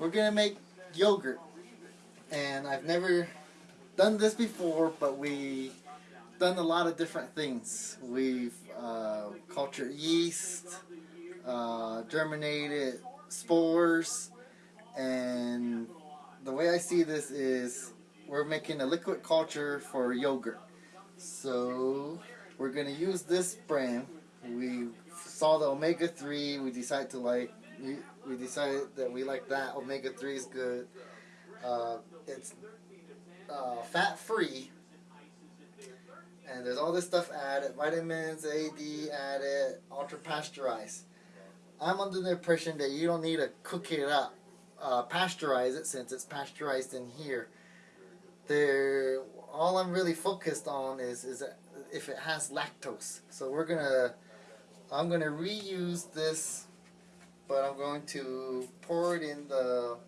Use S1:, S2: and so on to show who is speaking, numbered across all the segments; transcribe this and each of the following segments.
S1: we're gonna make yogurt, and I've never done this before, but we done a lot of different things. We've uh, cultured yeast, uh, germinated spores, and the way I see this is we're making a liquid culture for yogurt. So we're gonna use this brand. We saw the omega three. We decided to like. We, decided that we like that. Omega three is good. Uh, it's uh, fat free, and there's all this stuff added. Vitamins A, D added. Ultra pasteurized. I'm under the impression that you don't need to cook it up, uh, pasteurize it since it's pasteurized in here. There, all I'm really focused on is is if it has lactose. So we're gonna, I'm gonna reuse this, but I'm going to pour it in the,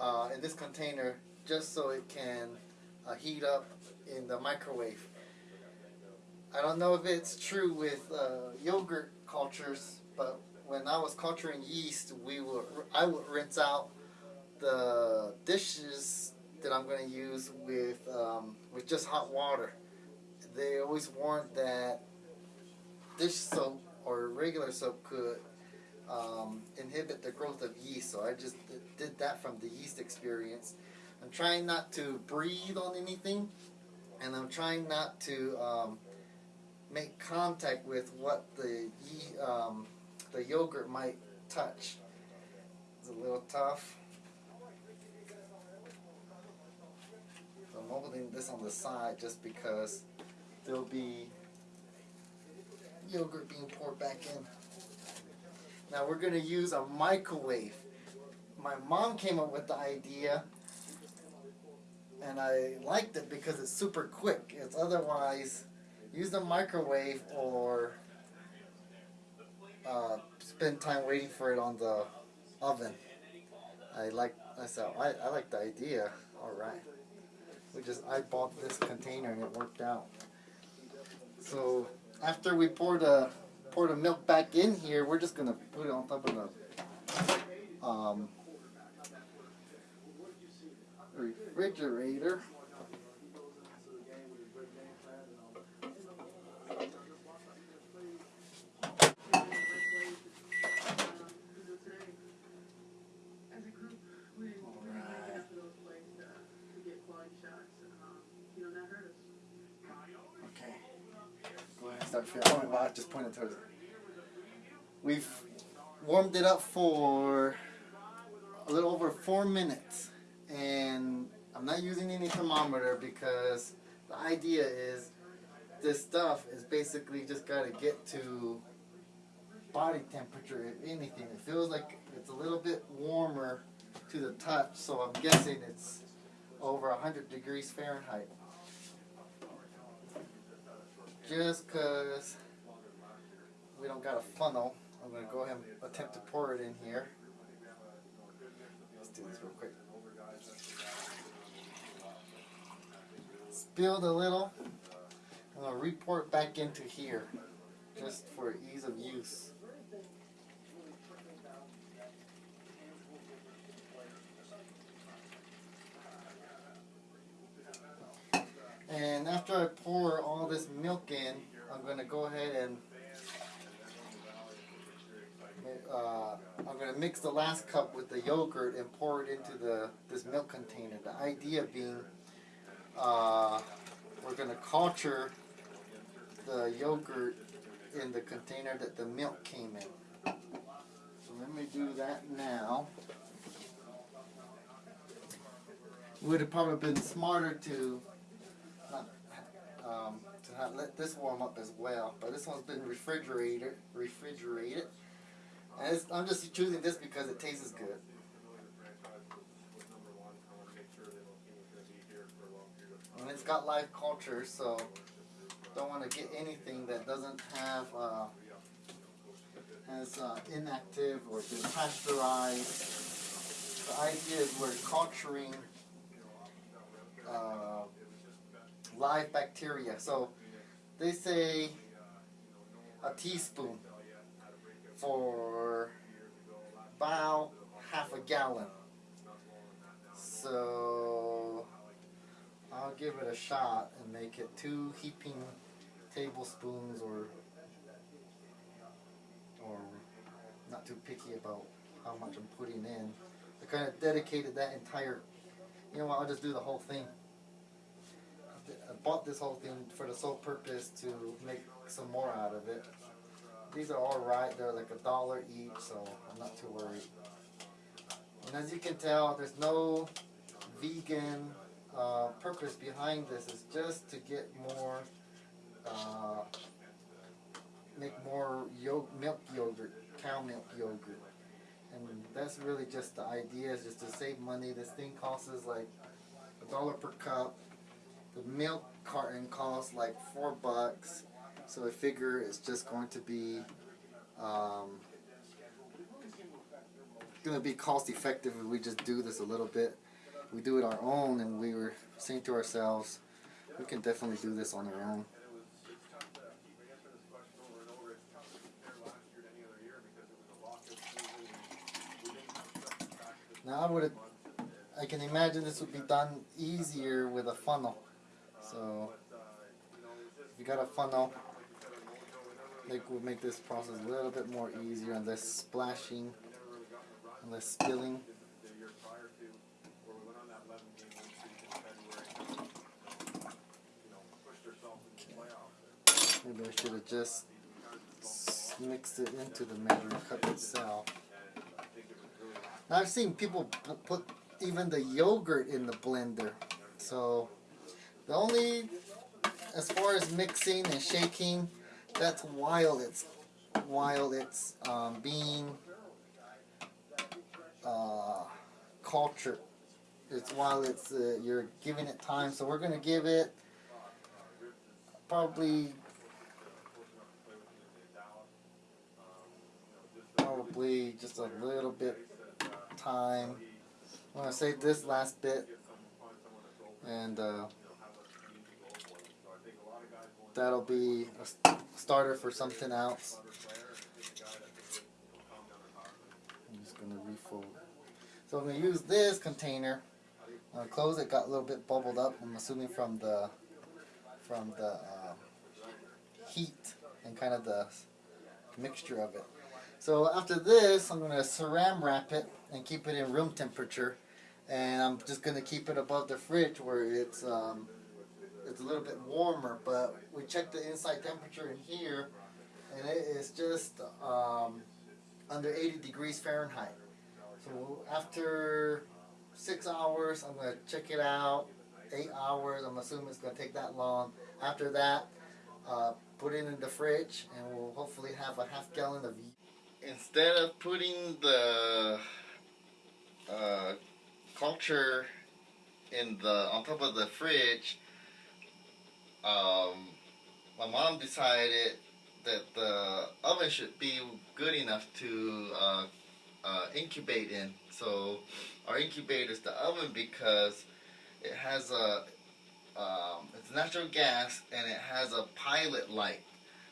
S1: uh, in this container just so it can uh, heat up in the microwave. I don't know if it's true with uh, yogurt cultures, but when I was culturing yeast, we would I would rinse out the dishes that I'm going to use with um, with just hot water. They always warned that dish soap or regular soap could um, inhibit the growth of yeast. So I just did that from the yeast experience. I'm trying not to breathe on anything, and I'm trying not to um, make contact with what the um, the yogurt might touch. It's a little tough. So I'm holding this on the side just because there'll be yogurt being poured back in. Now we're going to use a microwave. My mom came up with the idea and I liked it because it's super quick. It's otherwise use the microwave or uh, spend time waiting for it on the oven. I like I said I, I like the idea. All right, we just I bought this container and it worked out. So after we pour the pour the milk back in here, we're just gonna put it on top of the um, refrigerator. Start filming. Well, I just pointed towards it. We've warmed it up for a little over four minutes. And I'm not using any thermometer because the idea is this stuff is basically just got to get to body temperature, if anything. It feels like it's a little bit warmer to the touch, so I'm guessing it's over 100 degrees Fahrenheit just because we don't got a funnel, I'm going to go ahead and attempt to pour it in here. Let's do this real quick. Spilled a little. I'm going to report back into here just for ease of use. And after I pour all this milk in, I'm going to go ahead and uh, I'm going to mix the last cup with the yogurt and pour it into the this milk container. The idea being uh, we're going to culture the yogurt in the container that the milk came in. So let me do that now. Would have probably been smarter to have, let this warm up as well. But this one's been refrigerated, refrigerated. And I'm just choosing this because it tastes good. And it's got live culture, so don't want to get anything that doesn't have uh, has uh, inactive or been pasteurized. The idea is we're culturing uh, live bacteria. So they say a teaspoon for about half a gallon. So I'll give it a shot and make it two heaping tablespoons or or not too picky about how much I'm putting in. I kind of dedicated that entire, you know what, I'll just do the whole thing. I bought this whole thing for the sole purpose to make some more out of it. These are alright, they're like a dollar each, so I'm not too worried. And as you can tell, there's no vegan uh, purpose behind this. It's just to get more, uh, make more yo- milk yogurt, cow milk yogurt. And that's really just the idea, is just to save money. This thing costs us like a dollar per cup. The milk carton costs like four bucks. So I figure it's just going to be um, going to be cost effective if we just do this a little bit. We do it our own, and we were saying to ourselves, we can definitely do this on our own. Now I would, I can imagine this would be done easier with a funnel. So if you got a funnel, like would make this process a little bit more easier and less splashing and less spilling. Maybe I should have just mixed it into the measuring cup itself. Now I've seen people put even the yogurt in the blender. So the only, as far as mixing and shaking, that's while it's while it's um, being uh, cultured. It's while it's uh, you're giving it time. So we're gonna give it probably probably just a little bit time. I'm gonna save this last bit and uh, that'll be a starter for something else. I'm just gonna refold. So I'm gonna use this container. I'm gonna close it. Got a little bit bubbled up. I'm assuming from the from the uh, heat and kind of the mixture of it. So after this, I'm gonna saran wrap it and keep it in room temperature. And I'm just gonna keep it above the fridge where it's um, it's a little bit warmer. But we checked the inside temperature in here, and it is just um, under 80 degrees Fahrenheit. So after six hours, I'm gonna check it out. Eight hours, I'm assuming it's gonna take that long. After that, uh, put it in the fridge, and we'll hopefully have a half gallon of. Instead of putting the uh, culture in the on top of the fridge, um, my mom decided that the oven should be good enough to uh, uh, incubate in. So our incubator is the oven because it has a um, it's natural gas and it has a pilot light.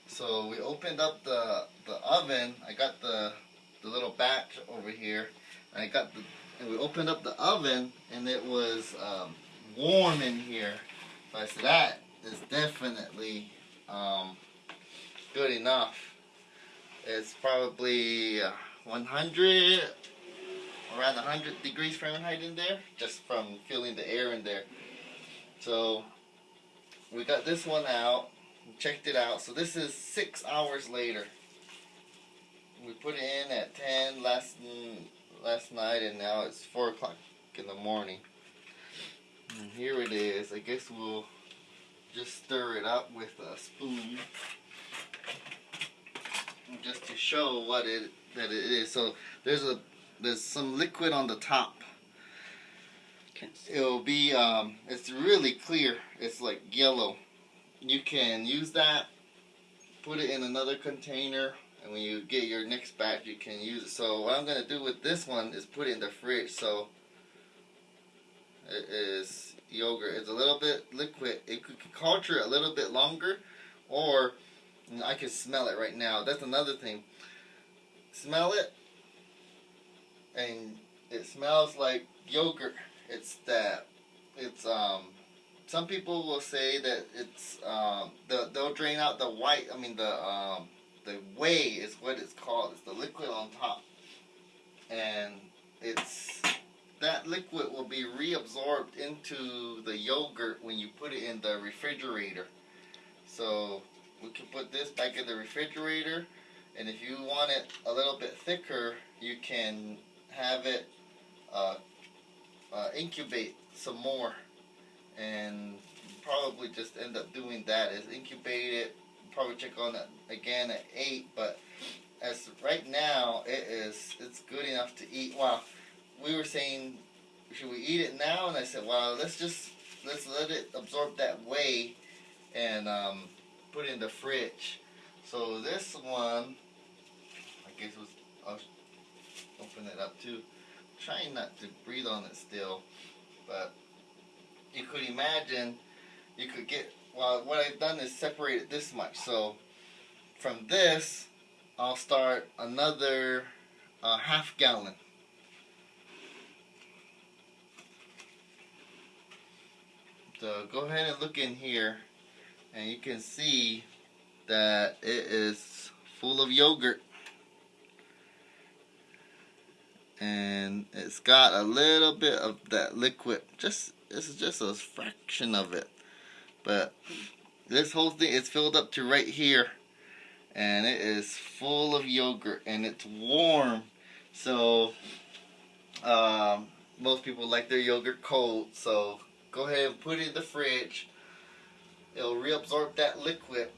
S1: So we opened up the the oven. I got the the little batch over here. I got the and we opened up the oven and it was um, warm in here. So I said that is definitely um, good enough. It's probably uh, 100 around 100 degrees Fahrenheit in there just from feeling the air in there. So we got this one out, checked it out. So this is six hours later. We put it in at 10 last last night, and now it's four o'clock in the morning. And here it is. I guess we'll just stir it up with a spoon, just to show what it that it is. So there's a there's some liquid on the top. It'll be um, it's really clear. It's like yellow. You can use that, put it in another container, and when you get your next batch, you can use it. So what I'm gonna do with this one is put it in the fridge. So it is yogurt. It's a little bit liquid. It could culture a little bit longer, or I can smell it right now. That's another thing. Smell it, and it smells like yogurt. it's that it's um some people will say that it's um the, they'll drain out the white I mean the um the whey is what it's called it's the liquid on top and it's that liquid will be reabsorbed into the yogurt when you put it in the refrigerator. So we can put this back in the refrigerator and if you want it a little bit thicker you can have it uh, uh, incubate some more. And probably just end up doing that is incubate it probably check on it again at 8 but as right now it is it's good enough to eat. Wow we were saying should we eat it now? And I said well let's just let's let it absorb that whey and um, put it in the fridge. So this one I guess was I'll open it up too. Trying not to breathe on it still but you could imagine you could get well what I've done is separate it this much. So from this I'll start another uh, half gallon so go ahead and look in here and you can see that it is full of yogurt. And it's got a little bit of that liquid just this is just a fraction of it. But this whole thing is filled up to right here and it is full of yogurt and it's warm. So um, most people like their yogurt cold so go ahead and put it in the fridge. It'll reabsorb that liquid.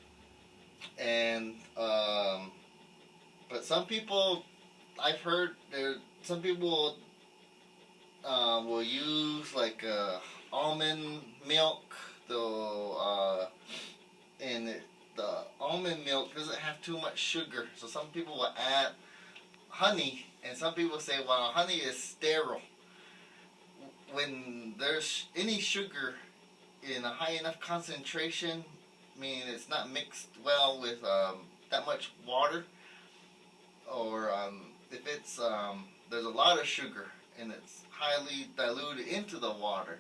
S1: And um, but some people I've heard there some people uh, will use like uh, almond milk. They'll uh, and it, the almond milk doesn't have too much sugar. So some people will add honey and some people say well honey is sterile when there's any sugar in a high enough concentration, meaning it's not mixed well with um, that much water, or um, if it's um, there's a lot of sugar and it's highly diluted into the water,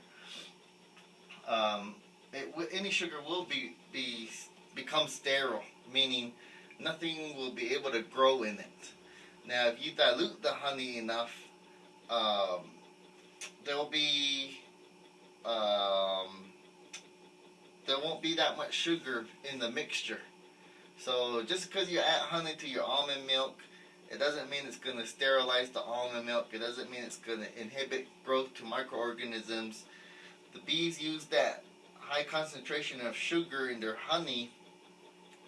S1: um, it, any sugar will be, be become sterile, meaning nothing will be able to grow in it. Now, if you dilute the honey enough, um, there will be um, there won't be that much sugar in the mixture. So just because you add honey to your almond milk, it doesn't mean it's going to sterilize the almond milk. It doesn't mean it's going to inhibit growth to microorganisms. The bees use that high concentration of sugar in their honey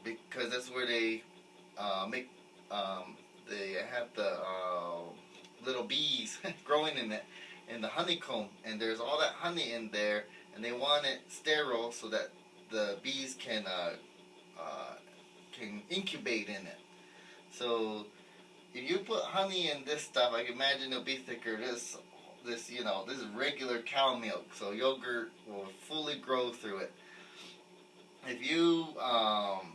S1: because that's where they uh, make, um, they have the uh, little bees growing in it in the honeycomb and there's all that honey in there and they want it sterile so that the bees can uh, uh, can incubate in it. So if you put honey in this stuff I can imagine it'll be thicker. This this you know this is regular cow milk so yogurt will fully grow through it. If you um,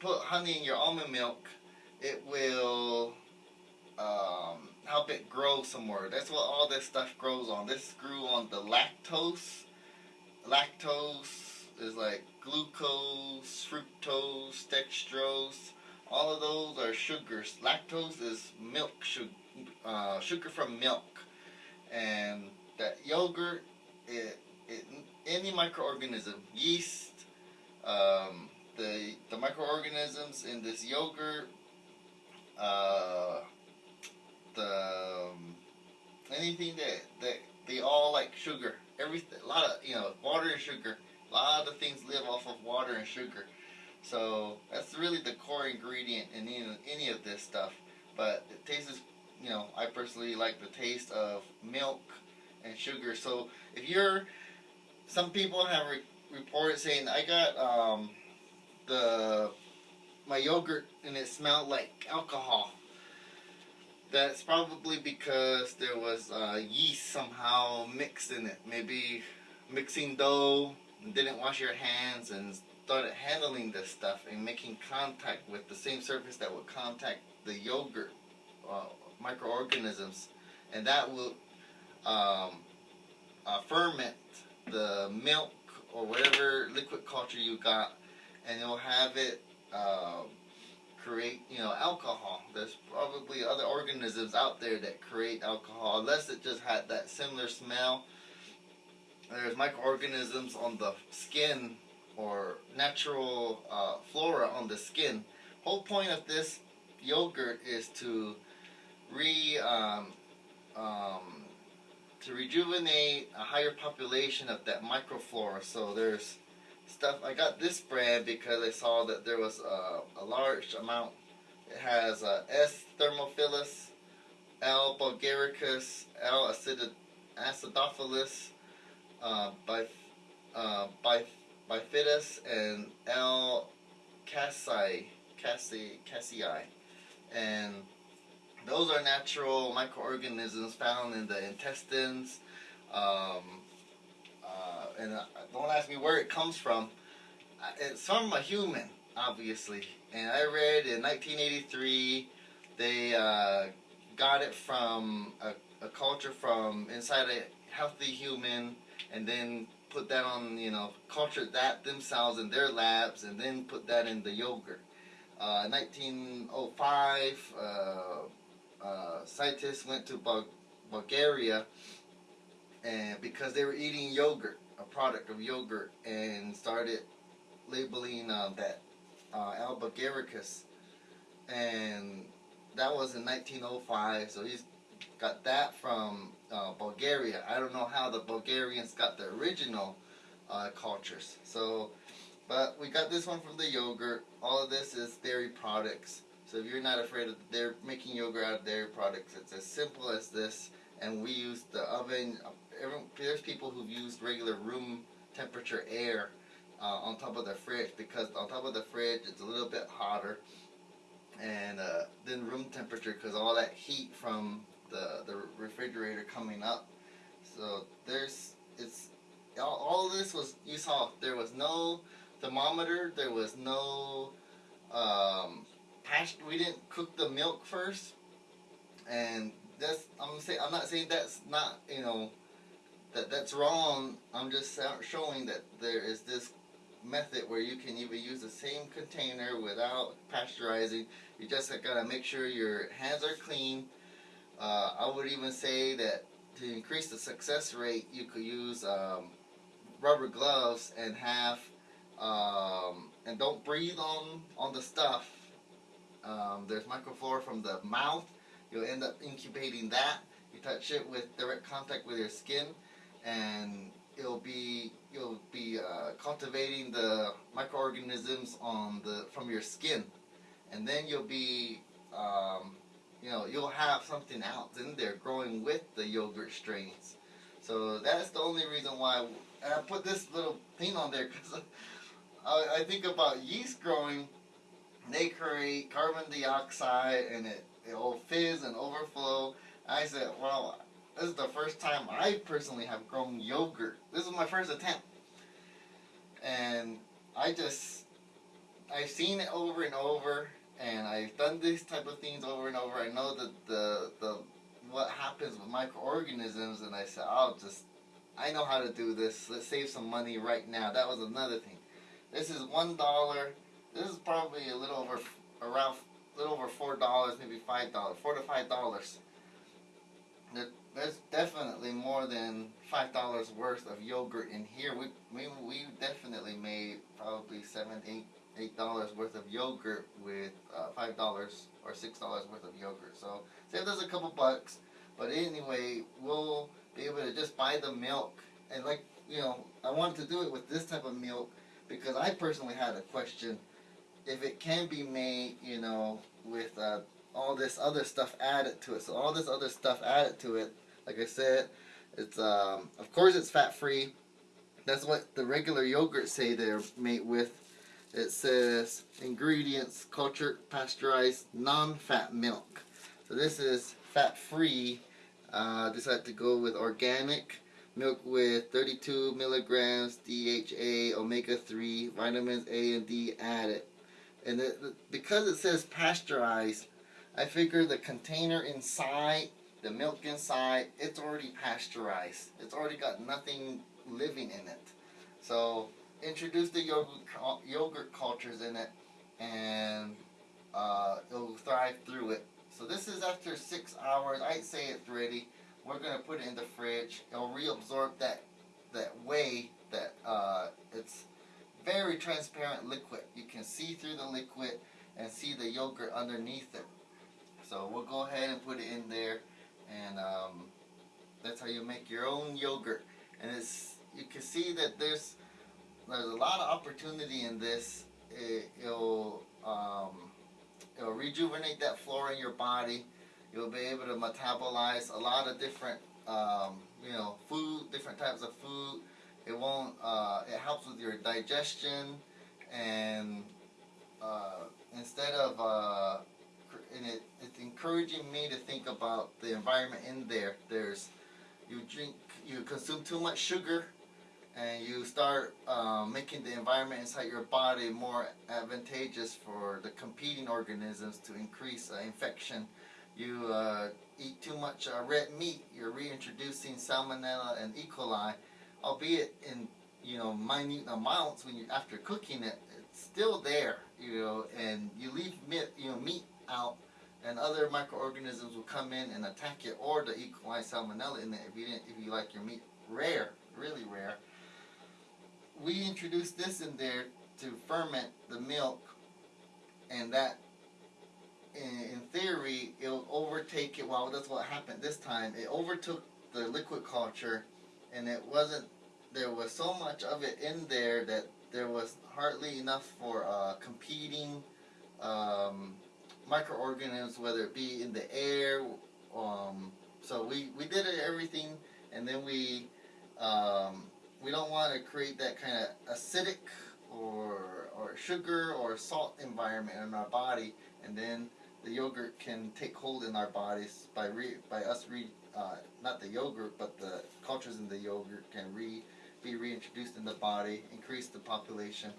S1: put honey in your almond milk it will um, help it grow some more. That's what all this stuff grows on. This grew on the lactose. Lactose is like glucose, fructose, dextrose. All of those are sugars. Lactose is milk sugar, uh, sugar from milk. And that yogurt, it, it, any microorganism, yeast, um, the, the microorganisms in this yogurt, uh, um, anything that that they all like sugar. Everything, a lot of you know, water and sugar. A lot of things live off of water and sugar. So that's really the core ingredient in any, any of this stuff. But it tastes, you know, I personally like the taste of milk and sugar. So if you're, some people have re reported saying I got um, the my yogurt and it smelled like alcohol that's probably because there was uh, yeast somehow mixed in it. Maybe mixing dough, didn't wash your hands, and started handling this stuff and making contact with the same surface that would contact the yogurt uh, microorganisms, and that will um, uh, ferment the milk or whatever liquid culture you got, and it'll have it uh, create, you know, alcohol. There's probably other organisms out there that create alcohol, unless it just had that similar smell. There's microorganisms on the skin or natural uh, flora on the skin. Whole point of this yogurt is to re um, um, to rejuvenate a higher population of that microflora. So there's stuff. I got this brand because I saw that there was a, large amount. It has S. thermophilus, L. bulgaricus, L. Acid acidophilus, uh, by, uh, by, bifidus, and L. casei, casei, cassii. And those are natural microorganisms found in the intestines. Um, and uh, don't ask me where it comes from. It's from a human, obviously. And I read in 1983 they uh, got it from a, a culture from inside a healthy human, and then put that on, you know, cultured that themselves in their labs, and then put that in the yogurt. Uh, 1905, uh, uh, scientists went to Bul- Bulgaria and because they were eating yogurt, product of yogurt, and started labeling uh, that uh, L. and that was in 1905. So he's got that from uh, Bulgaria. I don't know how the Bulgarians got the original uh, cultures. So, but we got this one from the yogurt. All of this is dairy products. So if you're not afraid of they're making yogurt out of dairy products, it's as simple as this. And we use the oven. Everyone, there's people who've used regular room temperature air uh, on top of the fridge because on top of the fridge it's a little bit hotter and uh, then room temperature because all that heat from the the refrigerator coming up. So there's it's all, all this was you saw there was no thermometer, there was no um. We didn't cook the milk first, and that's I'm saying I'm not saying that's not you know that that's wrong. I'm just showing that there is this method where you can even use the same container without pasteurizing. You just gotta make sure your hands are clean. Uh, I would even say that to increase the success rate, you could use um, rubber gloves and have um, and don't breathe on on the stuff. Um, there's microflora from the mouth. You'll end up incubating that. You touch it with direct contact with your skin, and it'll be you'll be uh, cultivating the microorganisms on the from your skin, and then you'll be um, you know you'll have something else in there growing with the yogurt strains. So that's the only reason why I put this little thing on there because I, I think about yeast growing. They create carbon dioxide and it it'll fizz and overflow. I said, well, this is the first time I personally have grown yogurt. This is my first attempt. And I just, I've seen it over and over, and I've done these type of things over and over. I know that the, the, what happens with microorganisms, and I said, I'll just, I know how to do this. Let's save some money right now. That was another thing. This is one dollar. This is probably a little over, around, a little over four dollars, maybe five dollars, four to five dollars there's definitely more than five dollars worth of yogurt in here. We we we definitely made probably seven eight eight dollars worth of yogurt with uh, five dollars or six dollars worth of yogurt. So save us a couple bucks. But anyway, we'll be able to just buy the milk and like you know I wanted to do it with this type of milk because I personally had a question if it can be made you know with uh, all this other stuff added to it. So all this other stuff added to it like I said, it's um, of course it's fat free. That's what the regular yogurt say they're made with. It says ingredients: cultured, pasteurized, non-fat milk. So this is fat free. Uh, decided to go with organic milk with 32 milligrams DHA, omega 3, vitamins A and D added. And it, because it says pasteurized, I figure the container inside the milk inside, it's already pasteurized. It's already got nothing living in it. So introduce the yogurt yogurt cultures in it, and uh, it'll thrive through it. So this is after six hours. I'd say it's ready. We're gonna put it in the fridge. It'll reabsorb that that whey that uh, it's very transparent liquid. You can see through the liquid and see the yogurt underneath it. So we'll go ahead and put it in there, and um, that's how you make your own yogurt. And it's you can see that there's there's a lot of opportunity in this. It, it'll um, it'll rejuvenate that flora in your body. You'll be able to metabolize a lot of different um, you know food, different types of food. It won't. Uh, it helps with your digestion, and uh, instead of uh, and it, it's encouraging me to think about the environment in there. There's you drink, you consume too much sugar, and you start um, making the environment inside your body more advantageous for the competing organisms to increase uh, infection. You uh, eat too much uh, red meat, you're reintroducing salmonella and E. coli, albeit in you know minute amounts when you after cooking it, it's still there. You know, and you leave meat, you know, meat out, and other microorganisms will come in and attack it, or the E. coli salmonella in it if you if you like your meat rare, really rare. We introduced this in there to ferment the milk, and that, in, in theory, it'll overtake it. Well, that's what happened this time. It overtook the liquid culture, and it wasn't. There was so much of it in there that there was hardly enough for uh, competing um, microorganisms, whether it be in the air. Um, so we, we did everything, and then we um, we don't want to create that kind of acidic or or sugar or salt environment in our body, and then the yogurt can take hold in our bodies by re, by us re uh, not the yogurt but the cultures in the yogurt can re be reintroduced in the body, increase the population,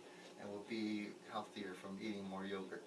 S1: and we'll be healthier from eating more yogurt.